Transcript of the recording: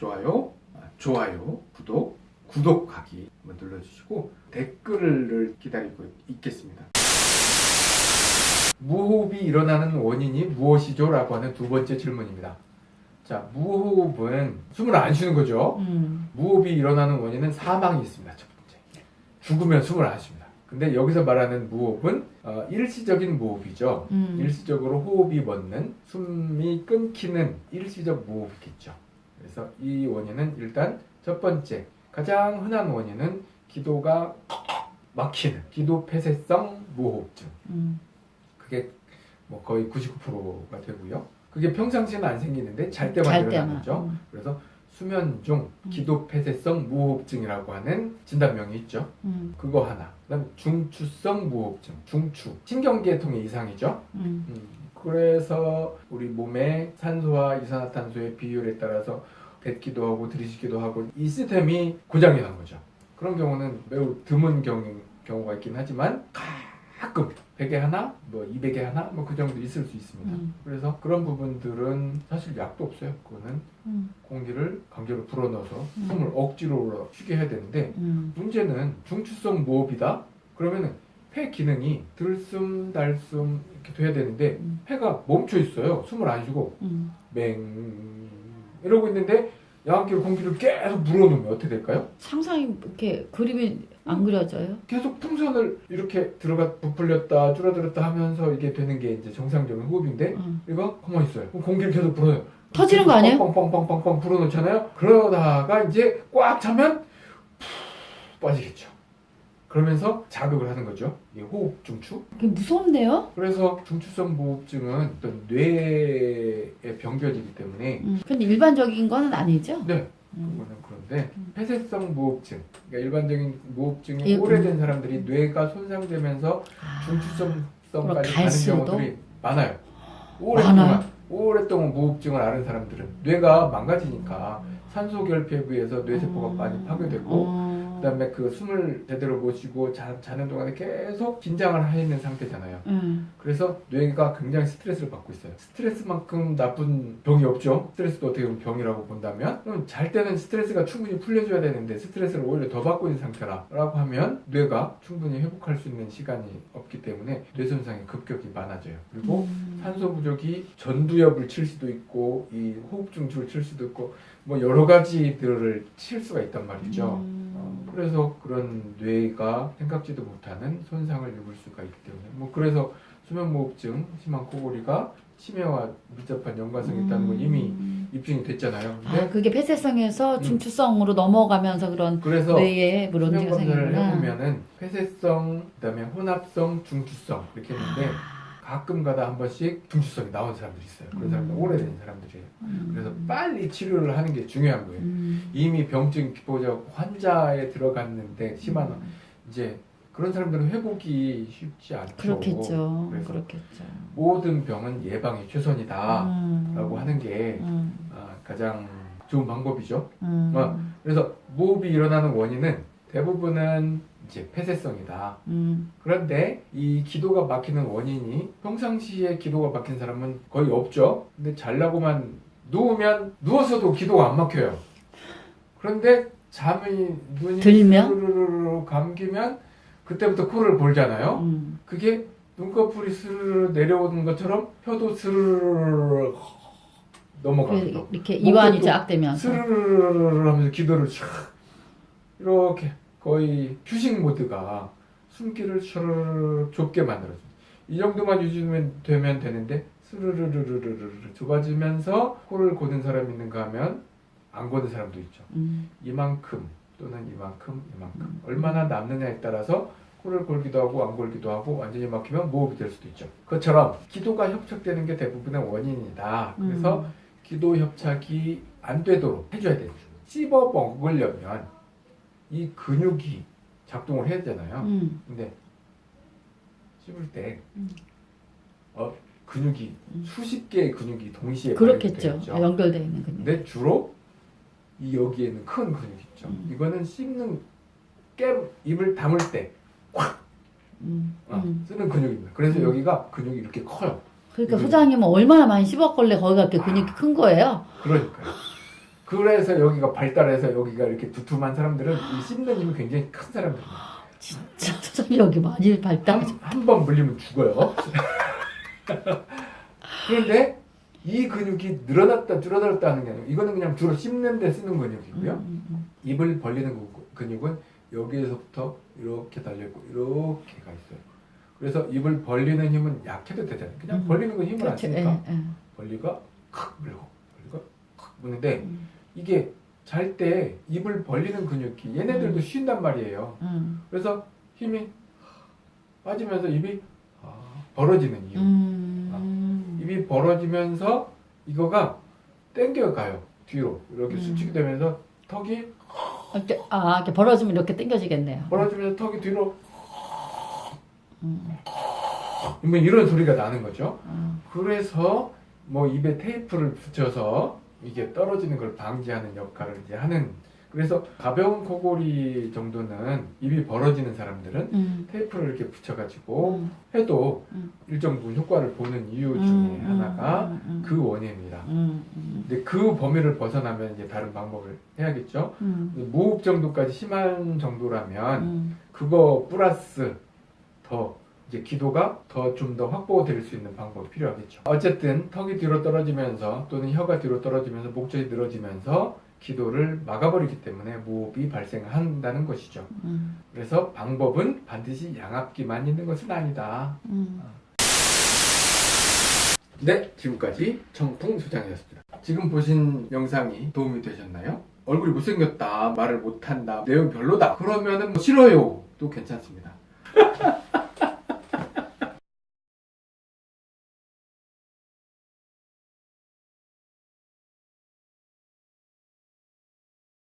좋아요, 아, 좋아요, 구독, 구독하기 한번 눌러주시고 댓글을 기다리고 있겠습니다. 무호흡이 일어나는 원인이 무엇이죠? 라고 하는 두 번째 질문입니다. 자, 무호흡은 숨을 안 쉬는 거죠. 음. 무호흡이 일어나는 원인은 사망이 있습니다. 첫 번째. 죽으면 숨을 안 쉽니다. 근데 여기서 말하는 무호흡은 어, 일시적인 무호흡이죠. 음. 일시적으로 호흡이 멎는 숨이 끊기는 일시적 무호흡이겠죠. 그래서 이 원인은 일단 첫 번째 가장 흔한 원인은 기도가 막히는 기도 폐쇄성 무호흡증. 음. 그게 뭐 거의 99%가 되고요. 그게 평상시에는 안 생기는데 잘 때만 잘 일어나는 때만. 거죠. 음. 그래서 수면 중 음. 기도 폐쇄성 무호흡증이라고 하는 진단명이 있죠. 음. 그거 하나. 그다음 중추성 무호흡증, 중추 신경계통의 이상이죠. 그래서 우리 몸의 산소와 이산화탄소의 비율에 따라서 뱉기도 하고 들이쉬기도 하고 이 시스템이 고장이 난 거죠. 그런 경우는 매우 드문 경우, 경우가 있긴 하지만 가끔 100에 하나, 뭐 200에 하나, 뭐 그 정도 있을 수 있습니다. 음. 그래서 그런 부분들은 사실 약도 없어요. 그거는 음. 공기를 강제로 불어넣어서 음. 숨을 억지로 쉬게 해야 되는데 음. 문제는 중추성 무호흡이다. 그러면은 폐 기능이 들숨 달숨 이렇게 돼야 되는데 음. 폐가 멈춰 있어요. 숨을 안 쉬고 음. 맹 이러고 있는데 야간기로 공기를 계속 불어넣으면 어떻게 될까요? 상상이 이렇게 그림이 안 그려져요? 계속 풍선을 이렇게 들어가 부풀렸다 줄어들었다 하면서 이게 되는 게 이제 정상적인 호흡인데 음. 얘가 가만히 있어요. 그럼 공기를 계속 불어넣어요. 터지는 거 아니에요? 빵빵빵빵빵 불어넣잖아요. 그러다가 이제 꽉 차면 푹 빠지겠죠. 그러면서 자극을 하는 거죠. 이게 호흡 중추. 무섭네요. 그래서 중추성 무호흡증은 어떤 뇌의 병변이기 때문에 음. 근데 일반적인 거는 아니죠? 네 음. 그거는 그런데 음. 폐쇄성 무호흡증 그러니까 일반적인 무호흡증이 예, 오래된 사람들이 뇌가 손상되면서 아. 중추성까지 가는? 경우들이 많아요. 오랫동안 많아요? 오랫동안 무호흡증을 앓은 사람들은 뇌가 망가지니까 산소 결핍에서 뇌세포가 음. 많이 파괴되고 어. 그 다음에 그 숨을 제대로 못 쉬고 자, 자는 동안에 계속 긴장을 해 있는 상태잖아요. 음. 그래서 뇌가 굉장히 스트레스를 받고 있어요. 스트레스만큼 나쁜 병이 없죠. 스트레스도 어떻게 보면 병이라고 본다면 그럼 잘 때는 스트레스가 충분히 풀려줘야 되는데 스트레스를 오히려 더 받고 있는 상태라고 하면 뇌가 충분히 회복할 수 있는 시간이 없기 때문에 뇌 손상이 급격히 많아져요. 그리고 음. 산소 부족이 전두엽을 칠 수도 있고 이 호흡 중추를 칠 수도 있고 뭐 여러 가지들을 칠 수가 있단 말이죠. 음. 어, 그래서 그런 뇌가 생각지도 못하는 손상을 입을 수가 있기 때문에 뭐 그래서 수면무호흡증, 심한 코골이가 치매와 밀접한 연관성이 있다는 건 이미 음. 입증이 됐잖아요. 근데 아, 그게 폐쇄성에서 음. 중추성으로 넘어가면서 그런 그래서 뇌에 문제가 검사를 생기구나. 해보면은 폐쇄성, 그다음에 혼합성, 중추성 이렇게 했는데 아. 가끔 가다 한 번씩 중추성이 나온 사람들이 있어요. 그런 사람들 음. 오래된 사람들이에요. 음. 그래서 빨리 치료를 하는 게 중요한 거예요. 음. 이미 병증 보자 환자에 들어갔는데 심한 음. 이제 그런 사람들은 회복이 쉽지 않죠. 그렇겠죠. 그래서 그렇겠죠. 모든 병은 예방이 최선이다라고 음. 하는 게 음. 아, 가장 좋은 방법이죠. 음. 어. 그래서 무호흡이 일어나는 원인은 대부분은 이제 폐쇄성이다. 음. 그런데 이 기도가 막히는 원인이 평상시에 기도가 막힌 사람은 거의 없죠. 근데 잘라고만 누우면 누워서도 기도가 안 막혀요. 그런데 잠이 눈이 들면? 감기면 그때부터 코를 골잖아요. 음. 그게 눈꺼풀이 스르르 내려오는 것처럼 혀도 스르르 넘어가기도 그 이렇게 이완이 목도 쫙되면서 스르르르 하면서 기도를 촥 이렇게 거의 휴식 모드가 숨기를 슈르르 좁게 만들어줍니다. 이 정도만 유지되면 되면 되는데 스르르르르르르 좁아지면서 코를 고는 사람이 있는가 하면 안 고는 사람도 있죠. 음. 이만큼 또는 이만큼 이만큼 음. 얼마나 남느냐에 따라서 코를 골기도 하고 안 골기도 하고 완전히 막히면 무호흡이 될 수도 있죠. 그것처럼 기도가 협착되는 게 대부분의 원인이다. 그래서 음. 기도 협착이 안 되도록 해줘야 돼요. 씹어 먹으려면 이 근육이 작동을 해야 되잖아요. 음. 근데 씹을 때 음. 어, 근육이 음. 수십 개의 근육이 동시에 그렇겠죠. 아, 연결되어 있는 근육. 근데 주로 이 여기에는 큰 근육이 있죠. 음. 이거는 씹는 깨 입을 다물 때 음. 어, 음. 쓰는 근육입니다. 그래서 음. 여기가 근육이 이렇게 커요. 그러니까 소장님은 얼마나 많이 씹었걸래 거기가 이렇게 아. 근육이 큰 거예요. 그러니까요. 그래서 여기가 발달해서 여기가 이렇게 두툼한 사람들은 이 씹는 힘이 굉장히 큰 사람들입니다. 진짜 여기 많이 발달. 한번 물리면 죽어요. 그런데 이 근육이 늘어났다 줄어들었다 하는 게 아니고 이거는 그냥 주로 씹는 데 쓰는 근육이고요. 음, 음, 입을 벌리는 그 근육은 여기에서부터 이렇게 달려있고 이렇게 가 있어요. 그래서 입을 벌리는 힘은 약해도 되잖아요. 그냥 음. 벌리는 건 힘을 안 그렇죠. 쓰니까 예, 예. 벌리가 칵 물고 벌리가 칵 무는데 음, 이게 잘 때 입을 벌리는 근육이 얘네들도 음. 쉰단 말이에요. 음, 그래서 힘이 빠지면서 입이 아, 벌어지는 이유. 음. 입이 벌어지면서 이거가 땡겨가요. 뒤로 이렇게 음. 수축이 되면서 턱이 이렇게 아 이렇게 벌어지면 이렇게 당겨지겠네요. 벌어지면서 턱이 뒤로 음, 뭐 이런 소리가 나는 거죠. 음, 그래서 뭐 입에 테이프를 붙여서 이게 떨어지는 걸 방지하는 역할을 이제 하는 그래서 가벼운 코골이 정도는 입이 벌어지는 사람들은 음, 테이프를 이렇게 붙여가지고 음, 해도 음. 일정 부분 효과를 보는 이유 중에 음, 하나가 음, 음, 그 원인입니다. 음, 음, 근데 그 범위를 벗어나면 이제 다른 방법을 해야겠죠. 음, 무호흡 정도까지 심한 정도라면 음, 그거 플러스 더 이제 기도가 더 좀 더 확보될 수 있는 방법이 필요하겠죠. 어쨌든 턱이 뒤로 떨어지면서 또는 혀가 뒤로 떨어지면서 목젖이 늘어지면서 기도를 막아버리기 때문에 무호흡이 발생한다는 것이죠. 음, 그래서 방법은 반드시 양압기만 있는 것은 아니다. 음. 네, 지금까지 청풍 소장이었습니다. 지금 보신 영상이 도움이 되셨나요? 얼굴이 못생겼다, 말을 못한다, 내용 별로다. 그러면은 뭐 싫어요. 도 괜찮습니다.